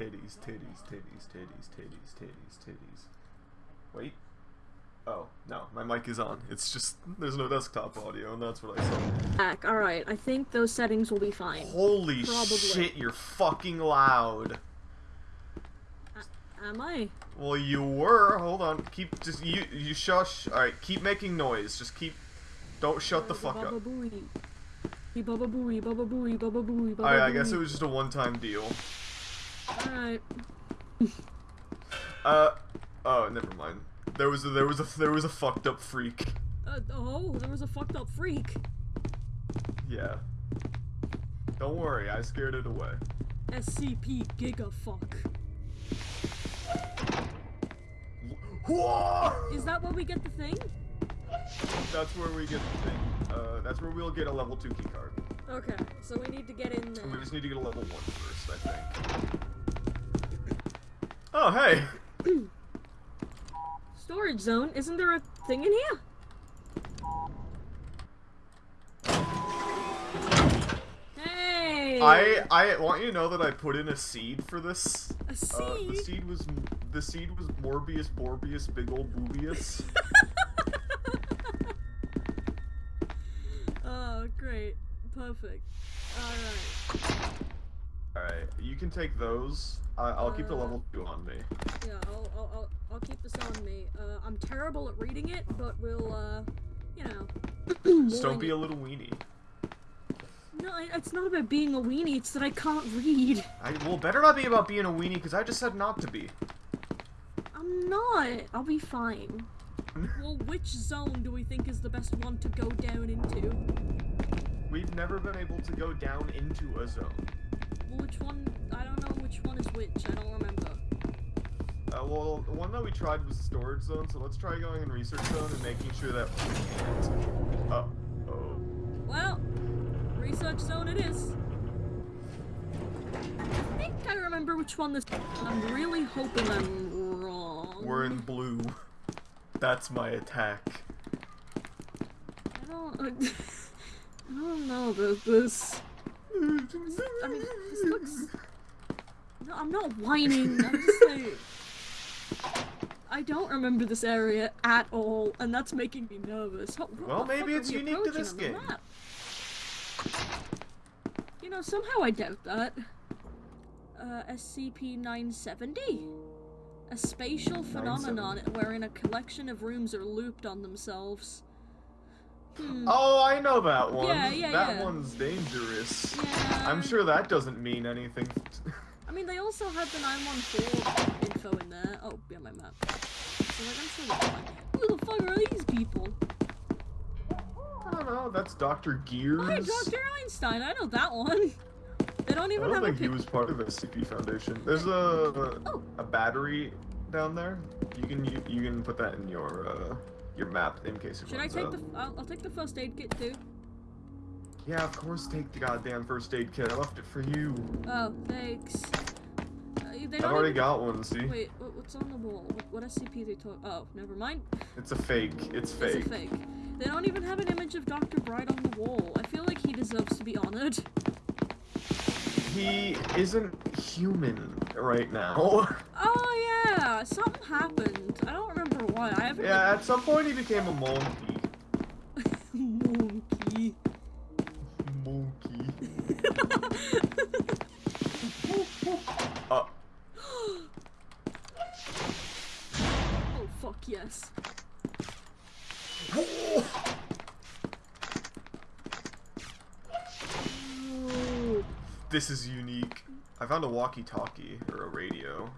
titties, titties, titties, titties, titties, titties, titties. Wait. Oh, no, my mic is on. It's just, there's no desktop audio, and that's what I saw. Back. All right. I think those settings will be fine. Holy Probably. shit, you're fucking loud. Am I? Well, you were. Hold on. Keep, just, you, you shush. Alright, keep making noise. Just keep, don't shut the fuck up. Alright, I guess it was just a one-time deal. Alright. Uh, oh, never mind. There was a, there was a, there was a fucked up freak. Uh, oh, there was a fucked up freak. Yeah. Don't worry, I scared it away. SCP Gigafuck. Whoa! Is that where we get the thing? That's where we get the thing. Uh, that's where we'll get a level 2 key card. Okay, so we need to get in there. we just need to get a level 1 first, I think. Oh, hey! Storage zone? Isn't there a thing in here? Hey! I I want you to know that I put in a seed for this. A Uh, the seed? seed was the seed was Morbius Borbius Big old Boobius. oh, great. Perfect. Alright. Alright, you can take those. I, I'll keep the Uh, level 2 on me. Yeah, I'll, I'll, I'll, I'll keep this on me. Uh, I'm terrible at reading it, but we'll, uh, you know. Just don't be a little weenie. No, it's not about being a weenie, it's that I can't read. I, well, better not be about being a weenie, because I just said not to be. I'm not. I'll be fine. Well, which zone do we think is the best one to go down into? We've never been able to go down into a zone. Which one? I don't know which one is which. I don't remember. Uh, well, the one that we tried was the storage zone, so let's try going in research zone and making sure that we can't. Uh oh. Well, research zone it is. I think I remember which one this. I'm really hoping I'm wrong. We're in blue. That's my attack. I don't. I don't know about this. I mean, this looks. No, I'm not whining. I'm just saying. I don't remember this area at all, and that's making me nervous. What- what Well, maybe it's unique to this game. map? You know, somehow I doubt that. Uh, SCP-970? A spatial phenomenon wherein a collection of rooms are looped on themselves. Hmm. Oh, I know that one. Yeah, yeah, that yeah. one's dangerous. Yeah. I'm sure that doesn't mean anything. I mean, they also had the 914 info in there. Oh, yeah, my map. So, like, I'm sure that's fine. Who the fuck are these people? I don't know. That's Dr. Gears. Hi, Dr. Einstein. I know that one. They don't even I don't have a think he was part of the SCP Foundation. There's a Oh. a battery down there. You can you, you can put that in your uh, your map in case it Should I take out. the? I'll, I'll take the first aid kit too. Yeah, of course. Take the goddamn first aid kit. I left it for you. Oh, thanks. Uh, they I've already even- got one. See, Wait, what, what's on the wall? What, what SCP they talk? Oh, never mind. it's a fake. It's fake. It's a fake. They don't even have an image of Dr. Bright on the wall. I feel like he deserves to be honored. He isn't human right now. Oh yeah, something happened. I don't remember what. I haven't. yeah, at some point he became a monkey. Monkey. Monkey. Uh, oh fuck yes. This is unique. I found a walkie-talkie or a radio.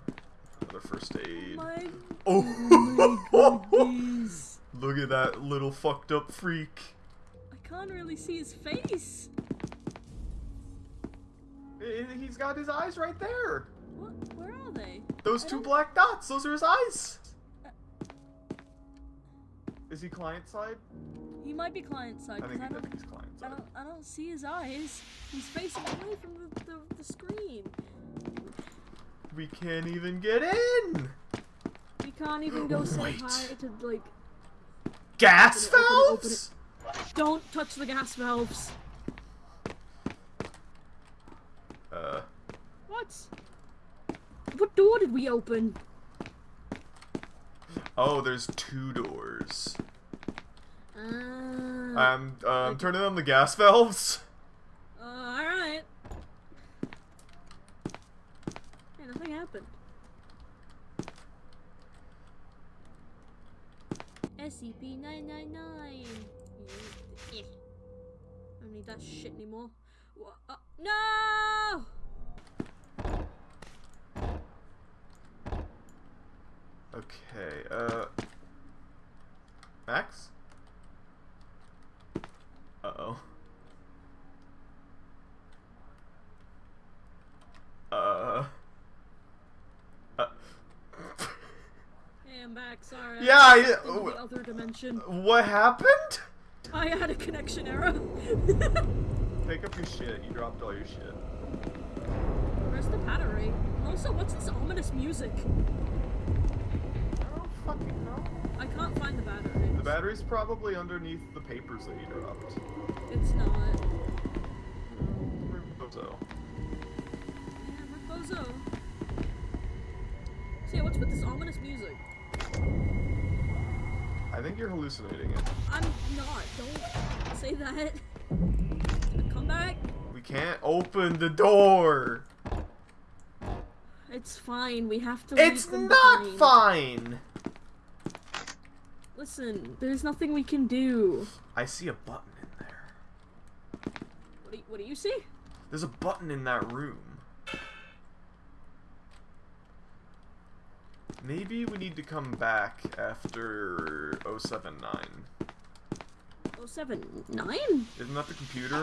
Another first aid. my Oh, look at that little fucked up freak. I can't really see his face. He's got his eyes right there. What? Where are they? Those I two don't- black dots, those are his eyes. Uh. Is he client side? He might be client side I think, I I don't. think he's client I don't. I don't see his eyes. He's facing away from the, the, the screen. We can't even get in. We can't even go say hi to like. Gas Open it, open it, open valves? Don't touch the gas valves. Uh, What? what door did we open? Oh, there's two doors. Uh, I'm um, turning on the gas valves. uh, alright. Hey, nothing happened. SCP-999. I don't need that shit anymore. Wha- uh, no! Okay, uh... Max? Uh-oh. Uh... uh... Hey, I'm back. Sorry. Yeah, I- the other dimension. What happened? I had a connection error. Pick up your shit. You dropped all your shit. Where's the battery? And Also, what's this ominous music? I don't fucking know. I can't find the battery. The battery's probably underneath the papers that you dropped. It's not. So, Yeah, Bozo. So yeah, what's with this ominous music? I think you're hallucinating it. I'm not. Don't say that. Come back. We can't open the door. It's fine. We have to. It's not fine. Listen, there's nothing we can do. I see a button in there. What do you, what do you see? There's a button in that room. Maybe we need to come back after 079. Oh seven nine. Isn't that the computer?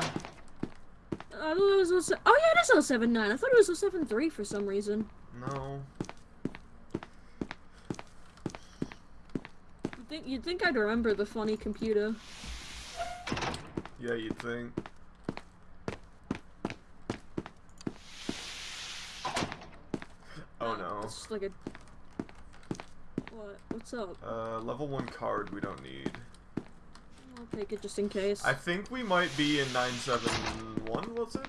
I thought it was 07 oh yeah, it is 079. I thought it was 073 for some reason. No. You'd think you'd think I'd remember the funny computer. Yeah, you'd think. Oh no. It's just like a. What? What's up? Uh, level 1 card we don't need. I'll take it just in case. I think we might be in 971, was it?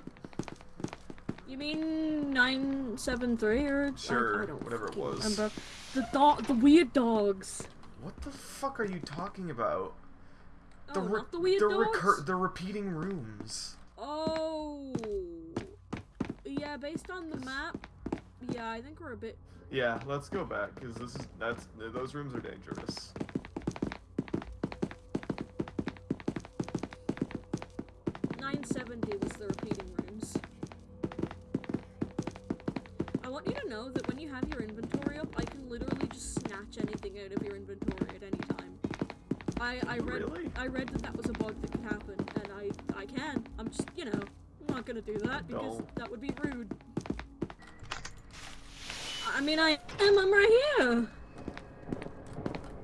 You mean nine seven three or Sure, I, don't whatever it was. Remember the dog, the weird dogs. What the fuck are you talking about? oh, not the weird the dogs. recur- the repeating rooms. oh, yeah. Based on the map, yeah, I think we're a bit. Yeah, let's go back because this is that's those rooms are dangerous. Nine seventy was the repeating rooms. I want you to know that when you have your inventory up, I can literally just snatch anything out of your inventory at any time. I I read Really? I read that that was a bug that could happen, and I I can. I'm just you know I'm not gonna do that because Don't. that would be rude. I mean I am. I'm right here.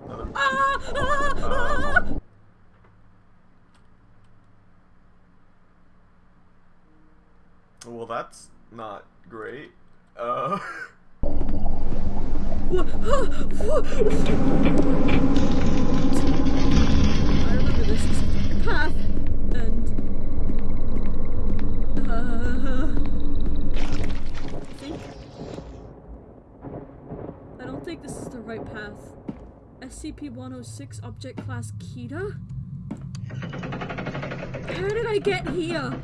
Another- Ah, ah, ah. Um, well, that's not great. Uh, Wha- wha- I remember this specific path, and uh, I think I don't think this is the right path. SCP-106 Object Class Keter. How did I get here?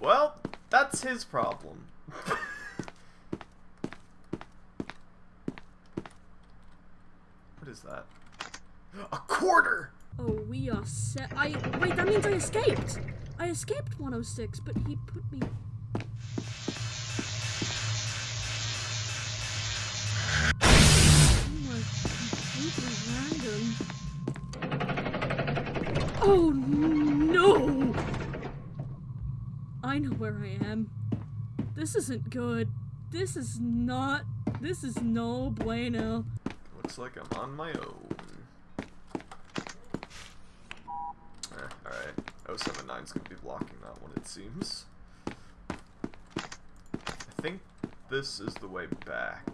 well, that's his problem. what is that? A quarter. Oh, we are set. I wait. That means I escaped. I escaped 106, but he put me. Oh no! I know where I am. This isn't good. This is not. This is no bueno. Looks like I'm on my own. Eh, alright. 079's gonna be blocking that one, it seems. I think this is the way back.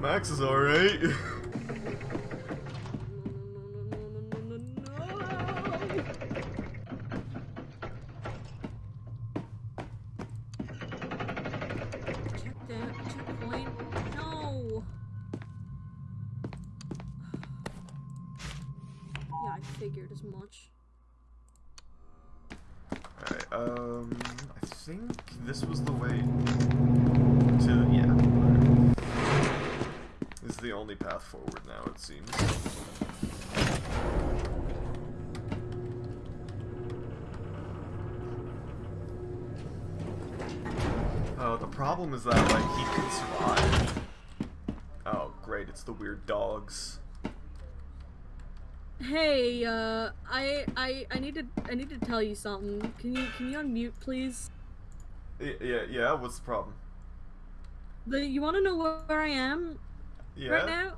Max is alright. Great, it's the weird dogs. Hey, uh, I, I, I need to, I need to tell you something. Can you, can you unmute, please? Yeah, yeah, what's the problem? The, you want to know where, where I am Yeah? right now?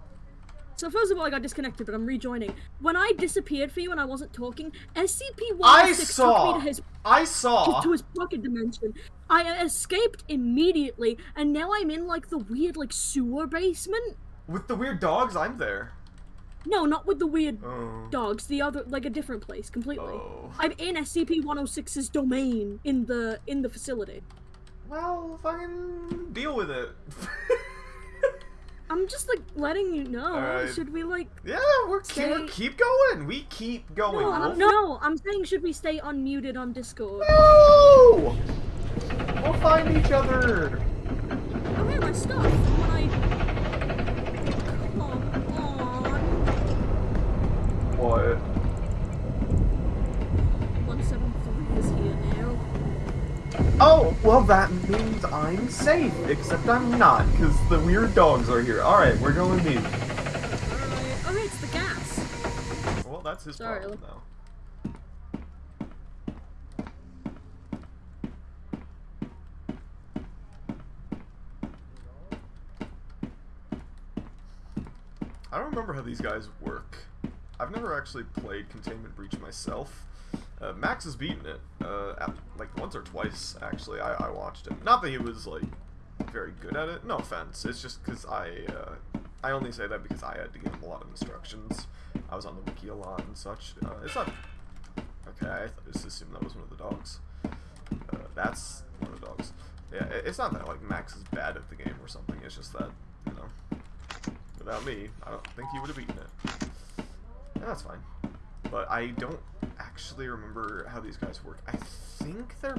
So first of all, I got disconnected, but I'm rejoining. When I disappeared for you and I wasn't talking, SCP-106 took me to his I saw! to his pocket dimension. I escaped immediately, and now I'm in like the weird like sewer basement. With the weird dogs, I'm there. No, not with the weird Oh. dogs. The other, like a different place completely. Oh. I'm in SCP-106's domain in the in the facility. Well, fucking deal with it. I'm just like letting you know. Alright. Should we like? yeah, we're, keep, we're keep going. We keep going. No, I'm, no, I'm saying should we stay unmuted on Discord? No! We'll find each other. Oh yeah, my stuff. When I come on, Seven three is here now. Oh, well that means I'm safe, except I'm not, because the weird dogs are here. Alright, we're going deep. Alright. Oh, it's the gas. Well, that's his Sorry. problem now. I don't remember how these guys work. I've never actually played Containment Breach myself. Uh, Max has beaten it, uh, at, like once or twice actually. I, I watched him. Not that he was like very good at it. No offense. It's just because I uh, I only say that because I had to give him a lot of instructions. I was on the wiki a lot and such. Uh, it's not okay. I just assumed that was one of the dogs. Uh, that's one of the dogs. Yeah, it- it's not that like Max is bad at the game or something. It's just that you know, without me, I don't think he would have beaten it. That's fine. But I don't actually remember how these guys work. I think they're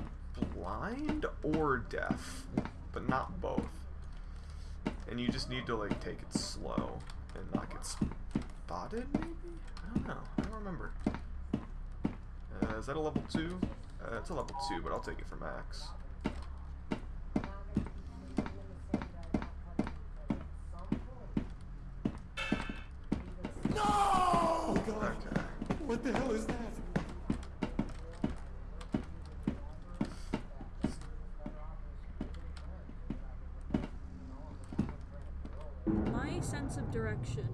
blind or deaf, but not both. And you just need to like take it slow and not get spotted, maybe? I don't know. I don't remember. Uh, is that a level 2? Uh, it's a level 2, but I'll take it for max. Oh god! Okay. What the hell is that? My sense of direction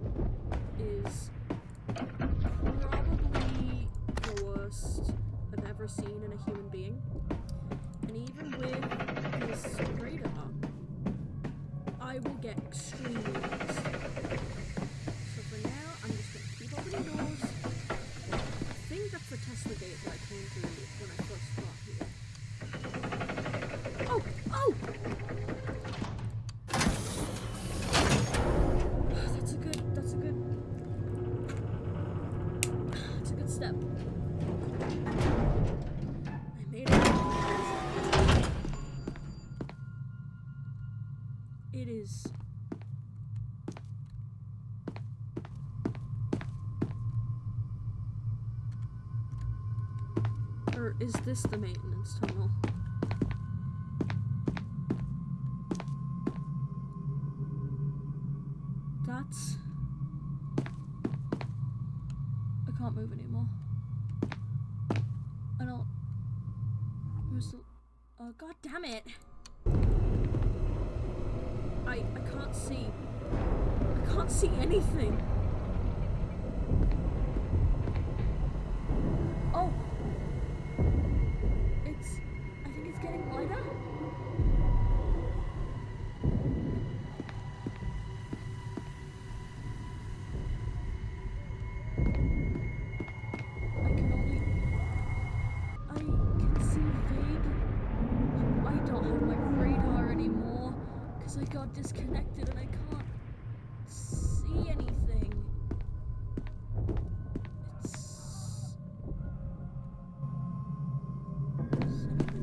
is this the maintenance tunnel?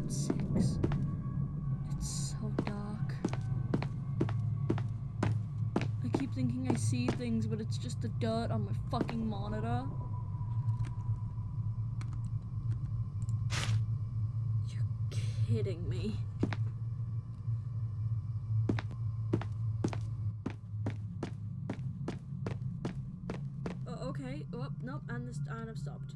Seven six. It's so dark. I keep thinking I see things, but it's just the dirt on my fucking monitor. You're kidding me. Oh, okay. Oh, nope. And this, and I've stopped.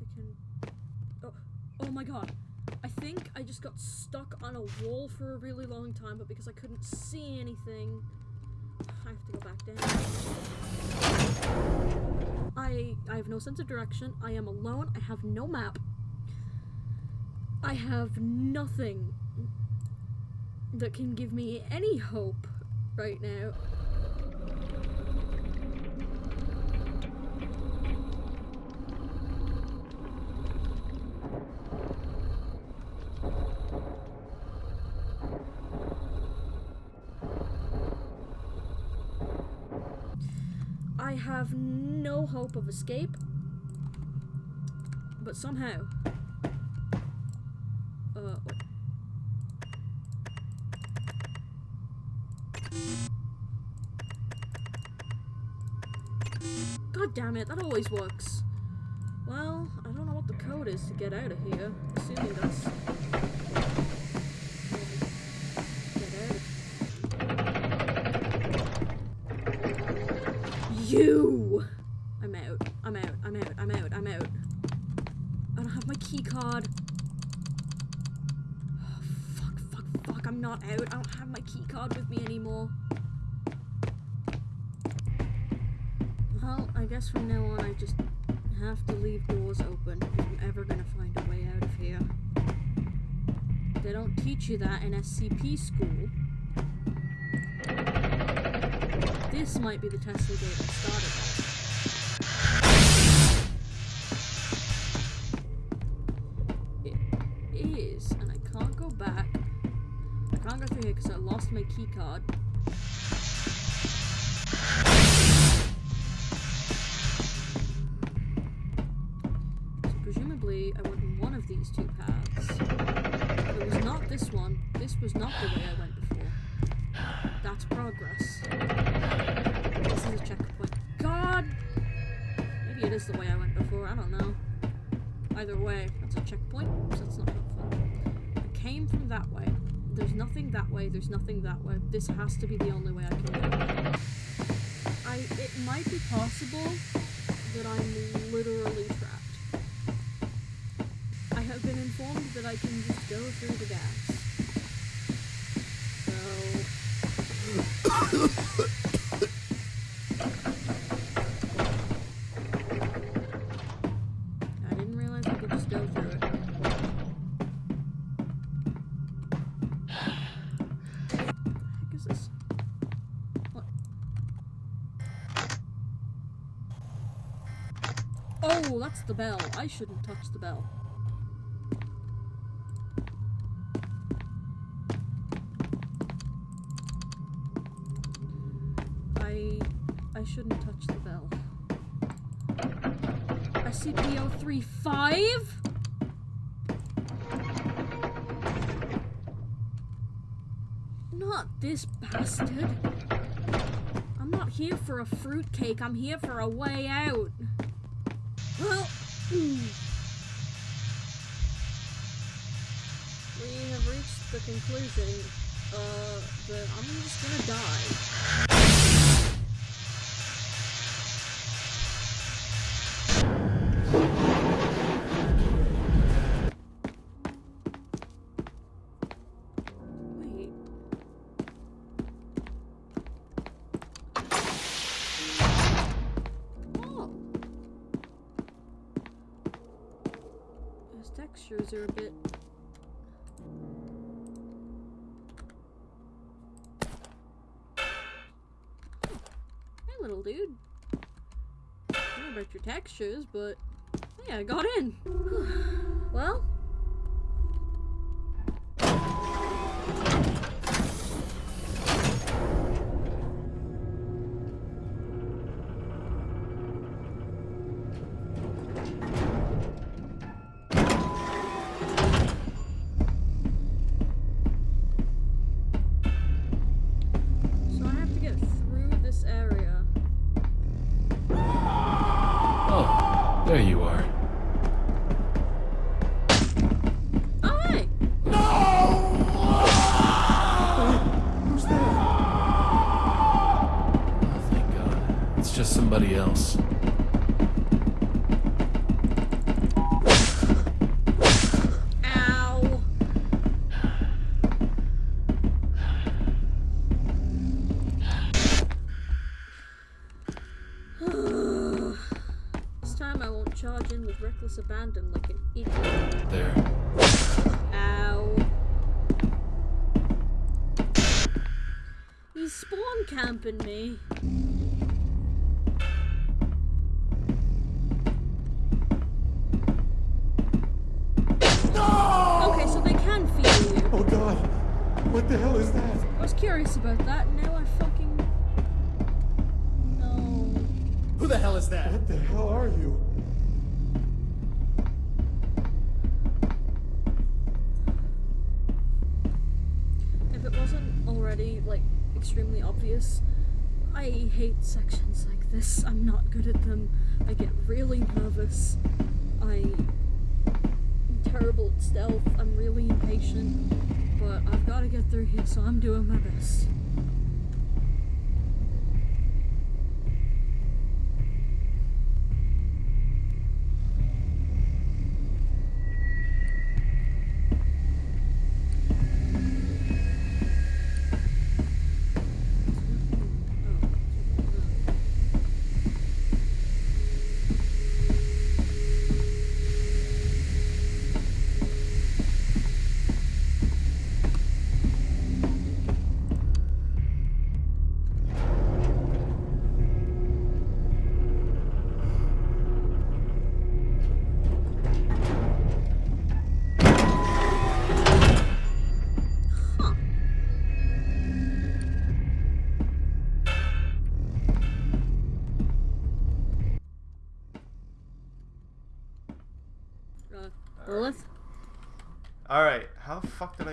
I can. Oh, oh my god. I think I just got stuck on wall for a really long time, but because I couldn't see anything, I have to go back down. I I have no sense of direction. I am alone. I have no map. I have nothing that can give me any hope right now. I have no hope of escape, but somehow. Uh, wait. God damn it, that always works. Well, I don't know what the code is to get out of here. Assuming that's. You! I'm out. I'm out. I'm out. I'm out. I'm out. I don't have my key card. Oh, fuck, fuck, fuck. I'm not out. I don't have my key card with me anymore. Well, I guess from now on I just have to leave doors open if I'm ever gonna find a way out of here. They don't teach you that in SCP school. This might be the Tesla gate that started lost This has to be the only way I can get go. I it might be possible that I'm literally trapped. I have been informed that I can just go through the gas. So the bell. I shouldn't touch the bell. I I shouldn't touch the bell. SCP-035? Not this bastard. I'm not here for a fruitcake. I'm here for a way out. Well, we have reached the conclusion uh, that I'm just gonna die. Little dude. I don't know about your textures, but hey, I got in. well, spawn camping me. Okay, so they can feel you. Oh god! What the hell is that? I was curious about that, and now I fucking. No. Who the hell is that? What the hell are you? Extremely obvious, I hate sections like this. I'm not good at them. I get really nervous. I'm terrible at stealth. I'm really impatient. But I've got to get through here, so I'm doing my best.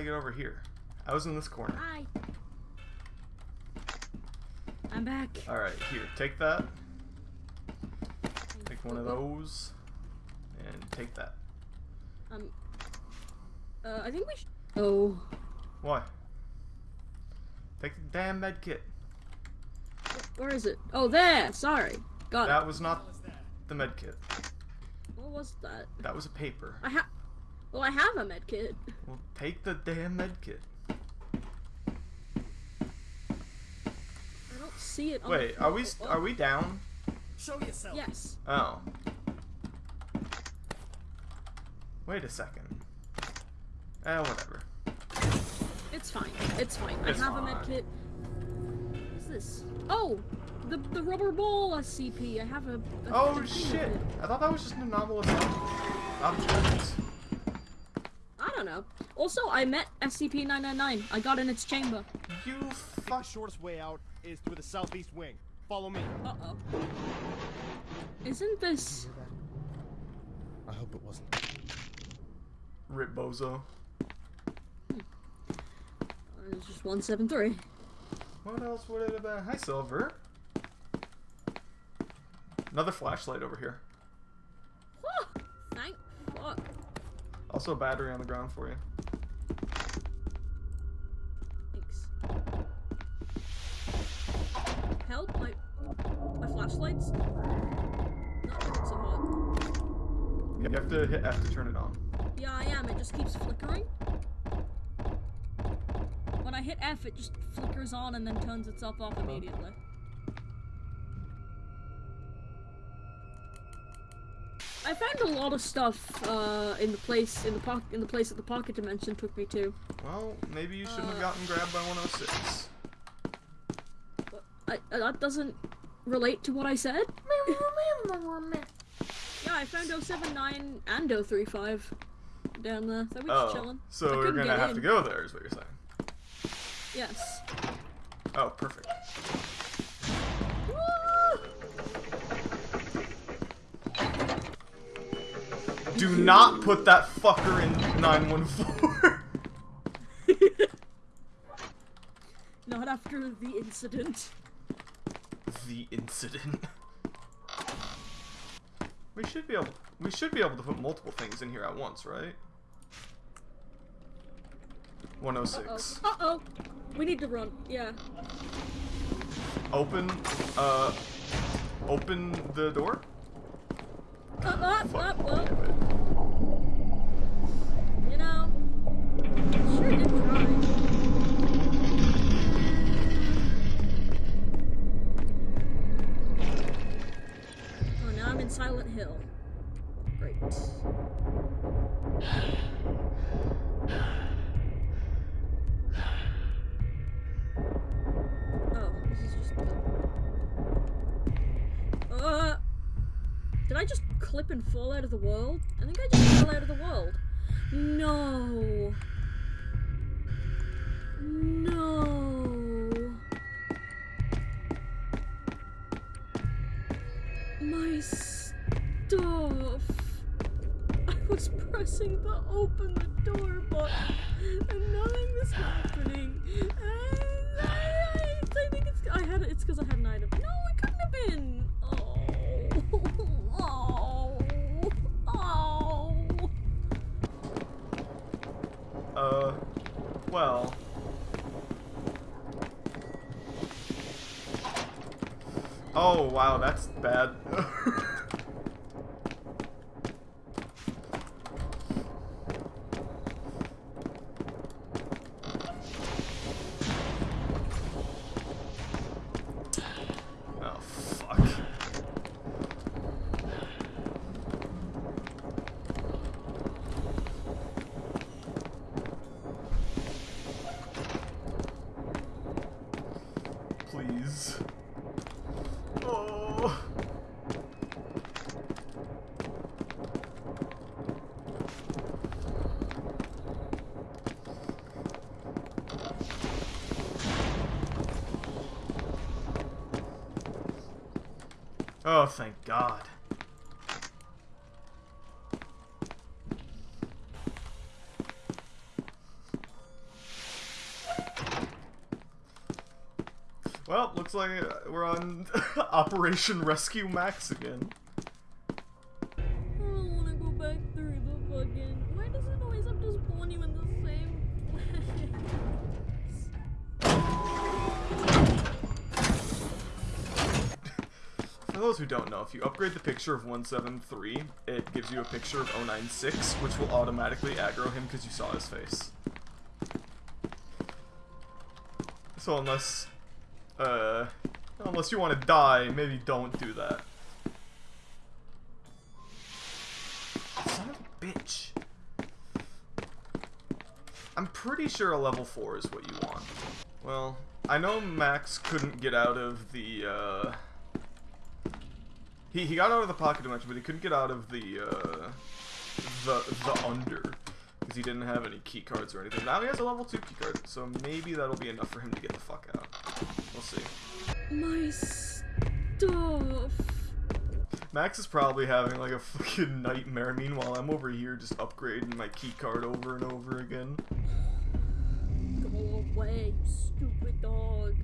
Get over here? I was in this corner. Hi. I'm back. Alright, here, take that. Take one of those. And take that. Um. Uh, I think we should. Oh. Why? Take the damn med kit. Where is it? Oh, there! Sorry. Got That was not the med kit. What was that? That was a paper. I have. Well, I have a med kit. Well, take the damn med kit. I don't see it on Wait, the are we floor. are we down? Show yourself. Yes. Oh. Wait a second. Eh, whatever. It's fine. It's fine. It's I have a med fine. kit. What's this? Oh! The, the rubber ball SCP. I have a. a Oh shit! I thought that was just an anomalous object. I don't know. Also, I met SCP 999. I got in its chamber. You The fuck. shortest way out is through the southeast wing. Follow me. Uh oh. Isn't this. I hope it wasn't. Rip bozo. It's just 173. What else would it have been? Hi, Silver. Another flashlight over here. Whew, Thank fuck. Also a battery on the ground for you. Thanks. Help! My my flashlights. Not so hot. You have to hit F to turn it on. Yeah, I am. It just keeps flickering. When I hit F, it just flickers on and then turns itself off immediately. I found a lot of stuff uh, in the place in the pocket in the place that the pocket dimension took me to. Well, maybe you shouldn't have Uh. gotten grabbed by 106. But I, uh, that doesn't relate to what I said. yeah, I found 079 and 035 down there. So we just Oh, chilling. so I we're couldn't gonna get have in. to go there, is what you're saying. Yes. Oh, perfect. Do not put that fucker in 914. Not after the incident. the incident. We should be able we should be able to put multiple things in here at once, right? 106. Uh oh. We need to run. Yeah. Open uh open the door? Up, up, Fuck. up, up. damn it. You know, sure did try. Oh, now I'm in Silent Hill. Great. Clip and fall out of the world? I think I just fell out of the world. No. Wow, that's bad. oh, fuck. Please. Oh. Oh, thank God. Well, looks like we're on Operation Rescue Max again. Who don't know, if you upgrade the picture of 173, it gives you a picture of 096, which will automatically aggro him because you saw his face. So unless, uh, unless you want to die, maybe don't do that. Son of a bitch. I'm pretty sure a level 4 is what you want. Well, I know Max couldn't get out of the, uh... He, he got out of the pocket dimension, but he couldn't get out of the, uh... The, the under. Because he didn't have any key cards or anything. Now he has a level 2 key card, so maybe that'll be enough for him to get the fuck out. We'll see. My stuff. Max is probably having like a fucking nightmare. Meanwhile, I'm over here just upgrading my key card over and over again. Go away, stupid dog.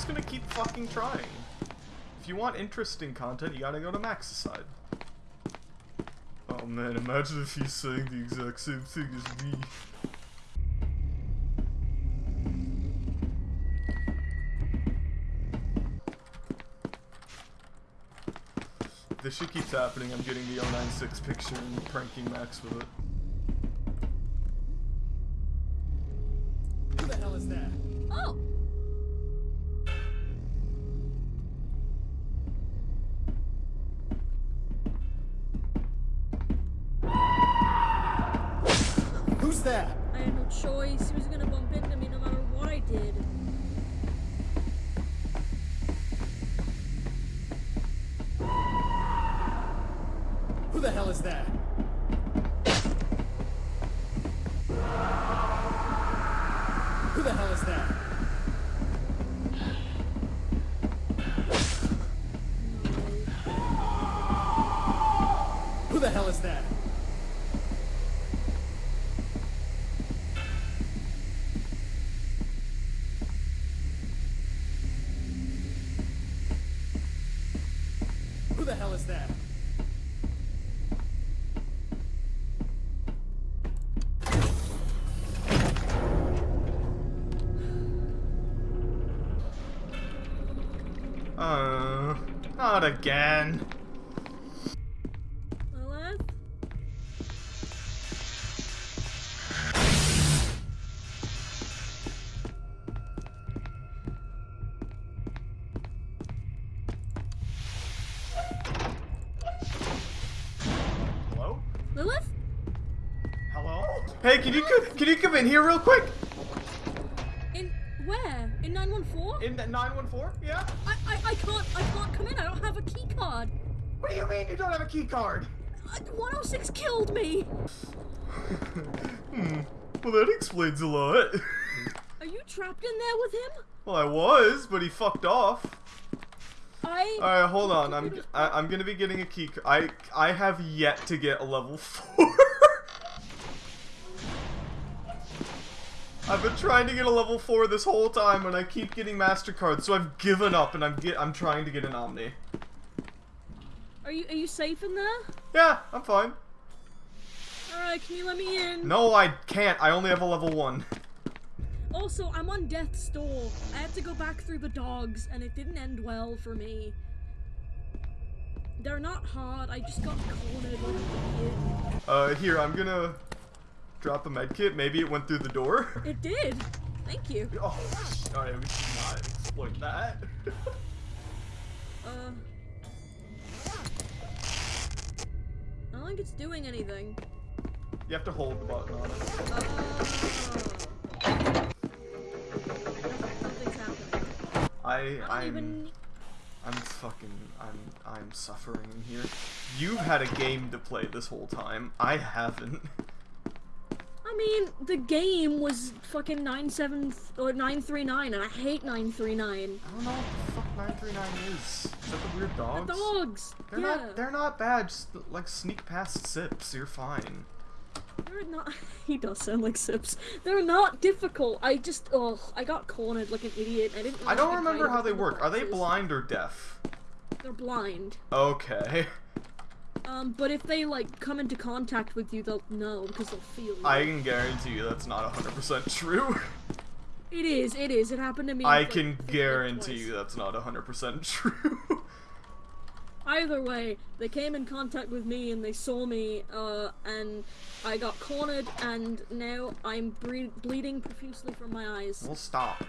Just gonna keep fucking trying. If you want interesting content, you gotta go to Max's side. Oh man, imagine if he's saying the exact same thing as me. This shit keeps happening. I'm getting the 096 picture and pranking Max with it. Uh, not again. Lilith? Hello? Lilith? Hello? Hey, can you co- can you come in here real quick? In where? In 914? In 914? Yeah? I, can't I can't come in. I don't have a key card. What do you mean you don't have a key card? Uh, 106 killed me. Hmm. Well, that explains a lot. Are you trapped in there with him? well, I was, but he fucked off. I All right, hold on. I'm I, I'm gonna be getting a key. I I have yet to get a level four. I've been trying to get a level four this whole time, and I keep getting Mastercard. So I've given up, and I'm get I'm trying to get an Omni. Are you are you safe in there? Yeah, I'm fine. All right, can you let me in? No, I can't. I only have a level one. Also, I'm on death's door. I had to go back through the dogs, and it didn't end well for me. They're not hard. I just got cornered like an idiot. Uh, here I'm gonna drop a med kit. Maybe it went through the door. It did. Thank you. Oh, alright, we should not exploit that. Uh. I don't think it's doing anything. you have to hold the button on it. Oh. Nothing's happening. I I'm even. I'm fucking I'm I'm suffering in here. You've had a game to play this whole time. I haven't. I mean, the game was fucking nine seven or nine three nine, and I hate nine three nine. I don't know what the fuck 939 is. Is that the weird dogs? The dogs. They're yeah. not they're not bad. Just like sneak past sips. You're fine. They're not. He does sound like Sips. They're not difficult. I just, oh, I got cornered like an idiot. I didn't. I don't remember how they work. Are they blind or deaf? They're blind. Okay. Um, but if they like come into contact with you, they'll know because they'll feel. You. I can guarantee you that's not 100% true. It is. It is. It happened to me. I like, can guarantee you that's not 100% true. Either way, they came in contact with me and they saw me, uh, and I got cornered, and now I'm bleeding profusely from my eyes. well, stop.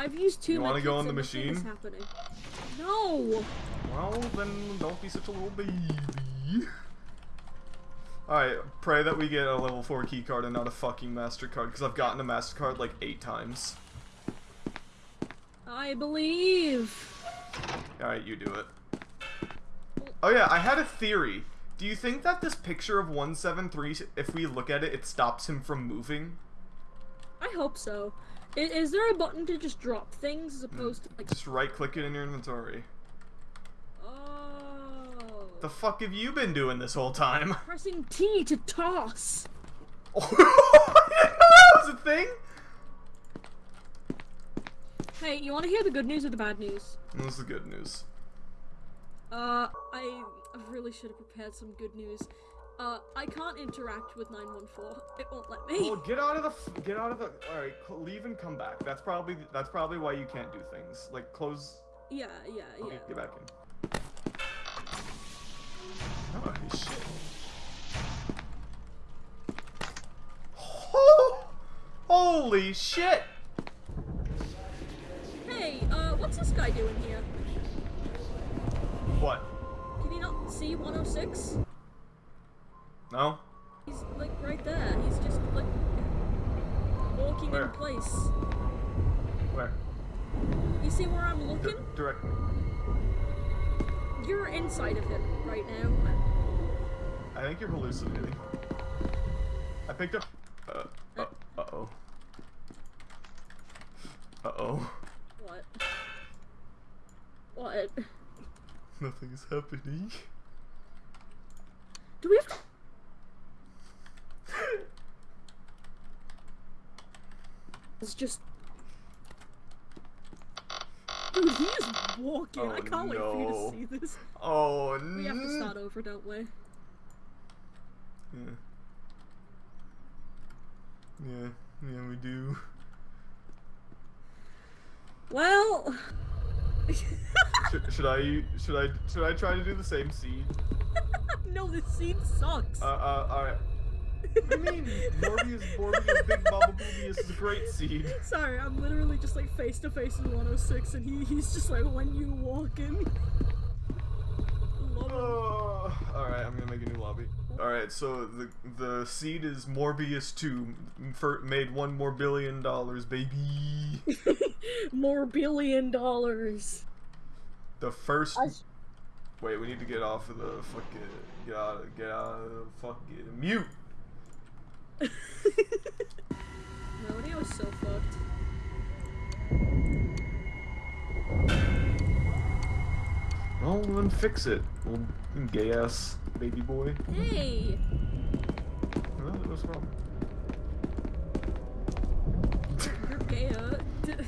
I've used two. You wanna go on the and nothing is machine? No. Well, then don't be such a little baby. Alright, pray that we get a level 4 keycard and not a fucking MasterCard, because I've gotten a MasterCard like 8 times. I believe. Alright, you do it. Oh yeah, I had a theory. Do you think that this picture of 173, if we look at it, it stops him from moving? I hope so. Is, is there a button to just drop things as opposed to like? Just right click it in your inventory. Oh. The fuck have you been doing this whole time? Pressing T to toss. Know that was a thing! Hey, you want to hear the good news or the bad news? Is the good news. Uh, I really should have prepared some good news. Uh, I can't interact with 914. It won't let me. Well, get out of the f- get out of the. All right, leave and come back. That's probably that's probably why you can't do things. Like close. Yeah, yeah, Okay, yeah. get back in. Oh shit. Oh, holy shit! Hey, uh, what's this guy doing here? What? Can you not see 106? No? He's like right there. He's just like walking Where? in place. Where? You see where I'm D- looking? directly. You're inside of him right now. I think you're hallucinating. I picked up. Uh. Uh. Uh oh. Uh oh. What? What? Nothing is happening. Do we have to? It's just. Dude, he is walking. I Oh, can't wait for you to see this. Oh no. We have to start over, don't we? Yeah. Yeah, yeah, we do. Well, should, should I should I should I try to do the same seed? no, this scene sucks. Uh, uh, alright. What do you mean? Morbius, Morbius, Big Baba Boobius is a great seed. Sorry, I'm literally just like face to face with 106, and he he's just like when you walk in. Love. Oh, alright, I'm gonna make a new lobby. Alright, so the the seed is Morbius 2. For, made one more billion dollars, baby. More billion dollars. The first. I s- Wait, we need to get off of the fucking. Get out, of. get out of the fucking. Mute! Melody was so fucked. Well, then fix it, little gay ass baby boy. Hey! Well, what's wrong? You're gay,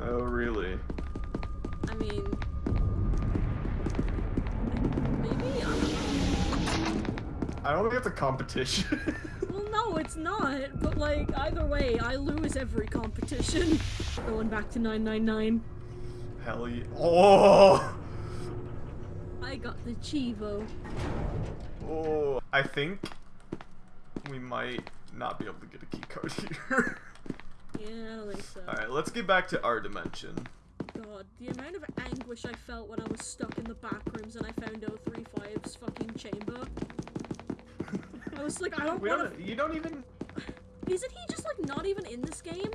Oh, really? I mean. I don't think it's a competition. Well, no, it's not. But, like, either way, I lose every competition. Going back to 999. Hell yeah. Oh! I got the Chivo. Oh, I think we might not be able to get a key code here. Yeah, I don't think so. Alright, let's get back to our dimension. God, the amount of anguish I felt when I was stuck in the back rooms and I found 035's fucking chamber. I was like, I don't want don't, you don't even. Isn't he just like not even in this game?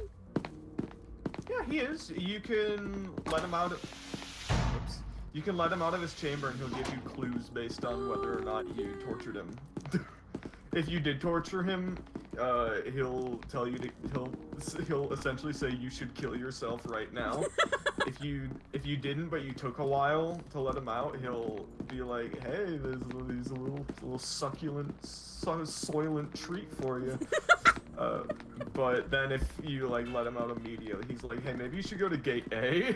Yeah, he is. You can let him out. Of... Oops. You can let him out of his chamber and he'll give you clues based on whether or not you tortured him. if you did torture him, uh, he'll tell you to. He'll he'll essentially say you should kill yourself right now. if you if you didn't, but you took a while to let him out, he'll be like, "Hey, there's, these little little succulent, so, soylent treat for you." uh, but then if you like let him out immediately, he's like, "Hey, maybe you should go to gate A."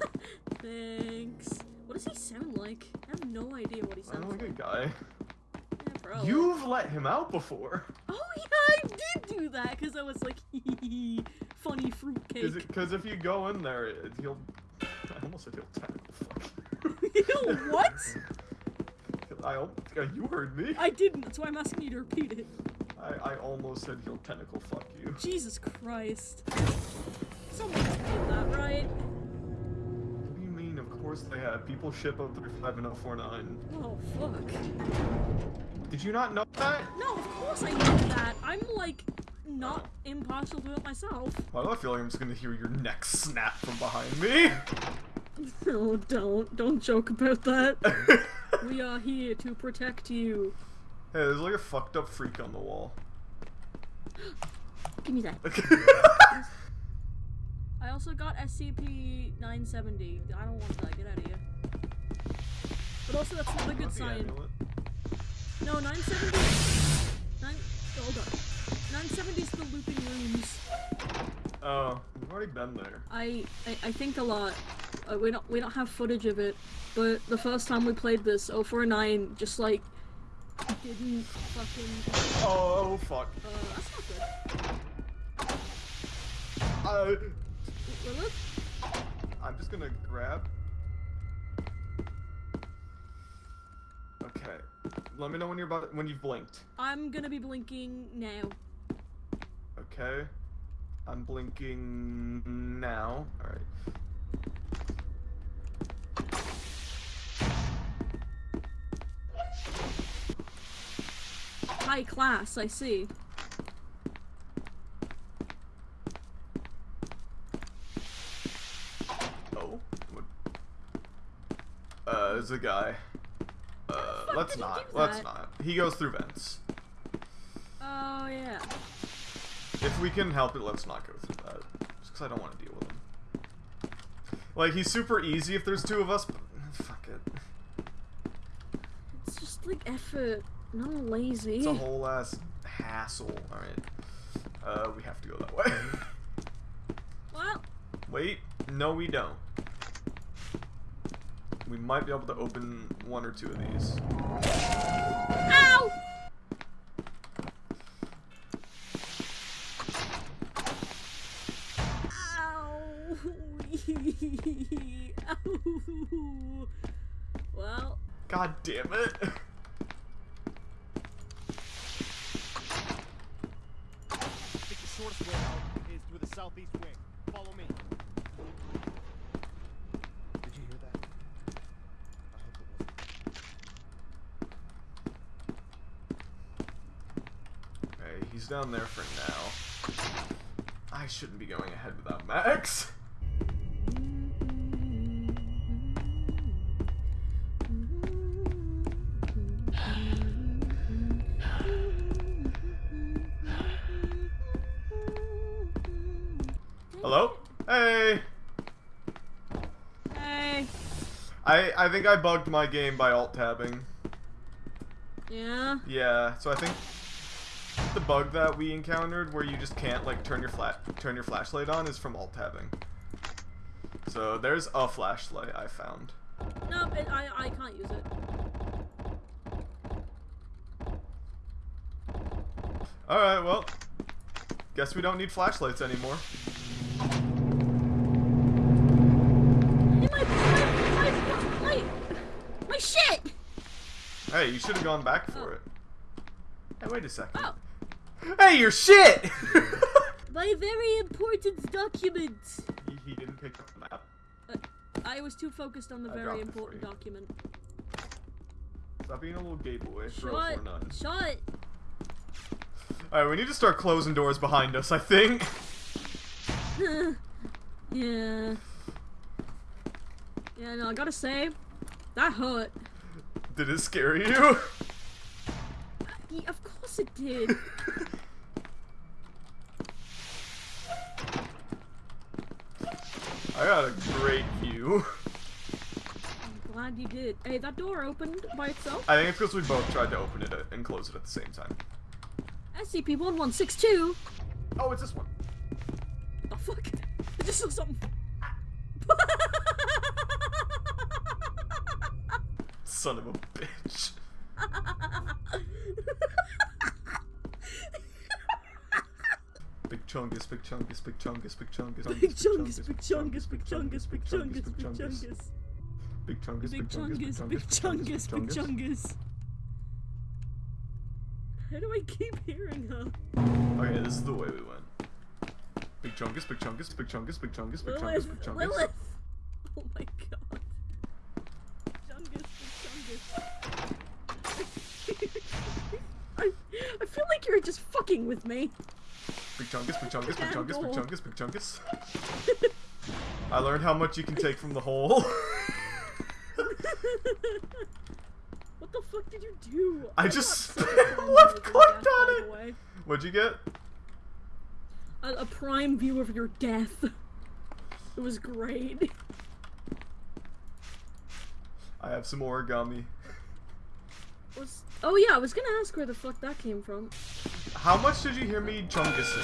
Thanks. What does he sound like? I have no idea what he I sounds like a like. guy. You've let him out before. Oh yeah, I did do that because I was like, funny fruitcake. Because if you go in there, it, he'll. I almost said he'll tentacle fuck Ew, what? I you heard me. I didn't. That's why I'm asking you to repeat it. I, I almost said he'll tentacle fuck you. Jesus Christ. Someone did that, right? What do you mean? Of course they have. People ship 035 and 049. Oh, fuck. Did you not know that? No, of course I know that. I'm, like, not impartial to it myself. Why do I feel like I'm just gonna hear your neck snap from behind me? Oh, don't. Don't joke about that. We are here to protect you. Hey, there's like a fucked up freak on the wall. Give me that. I also got SCP-970. I don't want that. Get out of here. But also, that's not a good sign. amulet? No, 970. Nine. Hold on. 970 is the looping rooms. Oh, we've already been there. I, I I think a lot. Uh, we don't we don't have footage of it, but the first time we played this, 049 just like didn't fucking. Oh, fuck. Uh, that's not good. Uh, Will it? I'm just gonna grab. Let me know when you're about when you've blinked. I'm gonna be blinking now. Okay. I'm blinking now. Alright. High class, I see. Oh. What? Uh, there's a guy. Let's not. Let's that? not. He goes through vents. Oh yeah. If we can help it, let's not go through that. Just because I don't want to deal with him. Like, he's super easy if there's two of us, but fuck it. It's just like effort. No lazy. It's a whole ass hassle. Alright. Uh, we have to go that way. Well, Wait, no we don't. We might be able to open one or two of these. ow! Ow! Well, God damn it. I think the shortest way out is through the southeast wing. Follow me. Did you hear that? I hope it wasn't. Okay, he's down there for now. I shouldn't be going ahead without Max. Hello? Hey! hey. I, I think I bugged my game by alt tabbing. Yeah. Yeah, so I think bug that we encountered where you just can't like turn your flat turn your flashlight on is from alt tabbing. So there's a flashlight I found. No, it, I I can't use it. Alright, well. Guess we don't need flashlights anymore. Hey, my my my shit. Hey, you should have gone back for oh. it. Hey, wait a second. Oh, Hey, your shit! my very important document. he, he didn't pick up the map. Uh, I was too focused on the I very dropped it for important document. Stop being a little gay boy. Shut. Shut. Alright, we need to start closing doors behind us, I think. yeah. Yeah, no, I gotta say, that hurt. Did it scare you? Uh, yeah, of course it did. I got a great view. I'm glad you did. Hey, that door opened by itself. I think it's because we both tried to open it and close it at the same time. SCP-1162. Oh, it's this one. The fuck? I just saw something. Son of a bitch. Big chungus, big chungus, big chungus, big chungus, Big chungus, big chungus, big chungus, big chungus, big chungus. big chungus, Big chungus, big chungus, big chungus. How do I keep hearing her? Okay, this is the way we went. Big chungus, big chungus, big chungus, big chungus, big chungus, big chungus. Lilith. Oh my god. Chungus, big chungus. I, I feel like you're just fucking with me. Big chungus, big chungus, big chungus, big chungus, big chungus. I learned how much you can take from the hole. What the fuck did you do? I I'm just not so spam fond left clicked on it. What'd you get? A, a prime view of your death. It was great. I have some origami. Was oh yeah, I was gonna ask where the fuck that came from. How much did you hear me chungusing?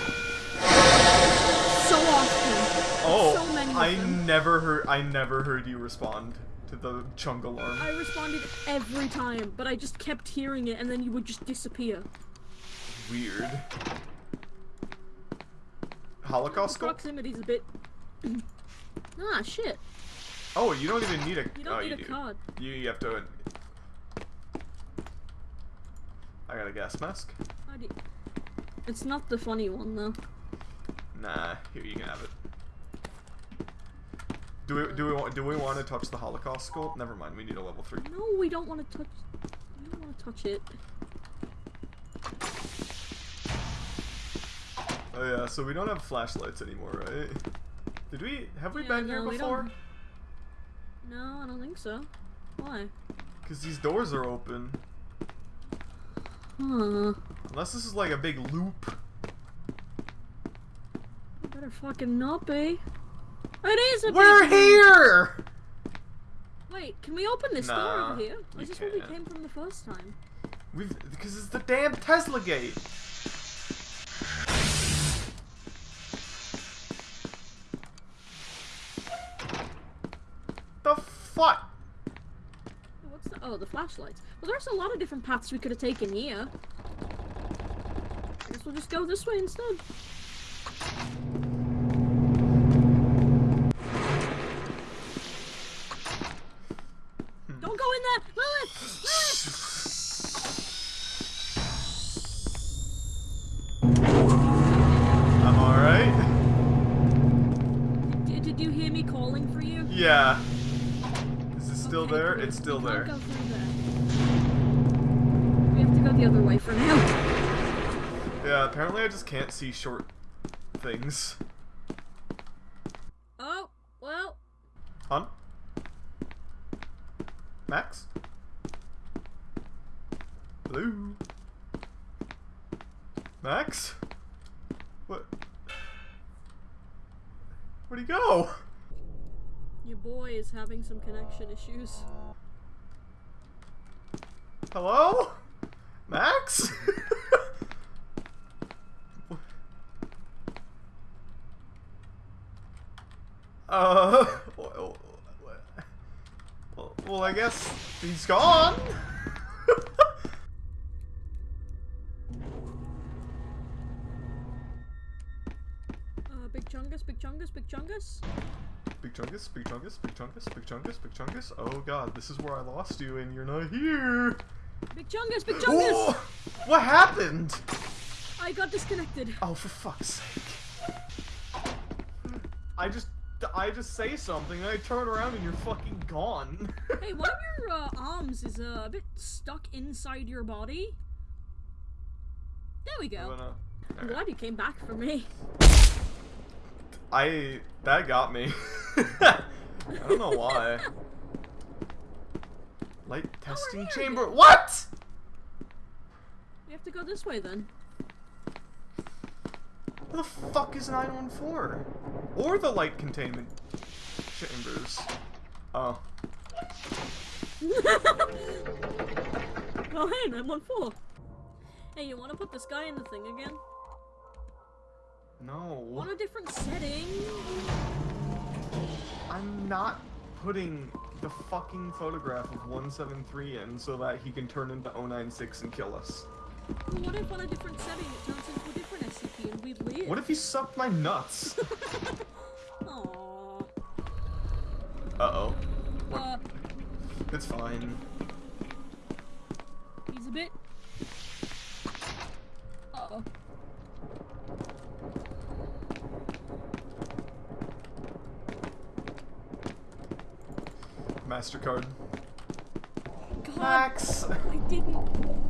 So often. Oh, So many I them. never heard. I never heard you respond to the chung alarm. I responded every time, but I just kept hearing it, and then you would just disappear. Weird. Holocaust? Proximity's a bit. ah, shit. Oh, you don't even need a. You don't oh, need you a do. card. You, you have to. I got a gas mask. You- It's not the funny one though. Nah, here you can have it. Do we do we want do we want to touch the Holocaust skull? Never mind, we need a level three. No, we don't want to touch. We don't want to touch it. Oh yeah, so we don't have flashlights anymore, right? Did we have we Yeah, been here no, we before? No, I don't think so. Why? Because these doors are open. Huh. Unless this is like a big loop. Better fucking not be. It is a We're here! Wait, can we open this door over here? Is this where we came from the first time? We've because it's the damn Tesla gate. The fuck? the flashlights. Well, there's a lot of different paths we could have taken here. I guess we'll just go this way instead. Don't go in there! Lilith! Lilith! Yeah. Is it still okay, there? It's still there. We have to go the other way for now. Yeah, apparently I just can't see short things. Oh, well. Hun? Max? Hello? Max? What? Where'd he go? Your boy is having some connection issues. Hello? Max? uh, well, I guess he's gone. Uh, Big Chungus, Big Chungus, Big Chungus. Big Chungus, Big Chungus, Big Chungus, Big Chungus, Big Chungus. Oh god, this is where I lost you and you're not here. Big Chungus, Big Chungus! Oh, what happened? I got disconnected. Oh, for fuck's sake. I just, I just say something and I turn around and you're fucking gone. Hey, one of your uh, arms is uh, a bit stuck inside your body. There we go. gonna- I'm glad you came back for me. I, that got me. I don't know why. Light testing chamber. What? We have to go this way then. Where the fuck is 914? Or the light containment chambers. Oh. oh, hey, 914. Hey, you want to put this guy in the thing again? No. On a different setting? I'm not putting the fucking photograph of 173 in so that he can turn into 096 and kill us. Well, what if on a different setting it turns into a different SCP and we live? What if he sucked my nuts? Uh-oh. Uh, It's fine. he's a bit. Uh oh. MasterCard. God, Max! I didn't.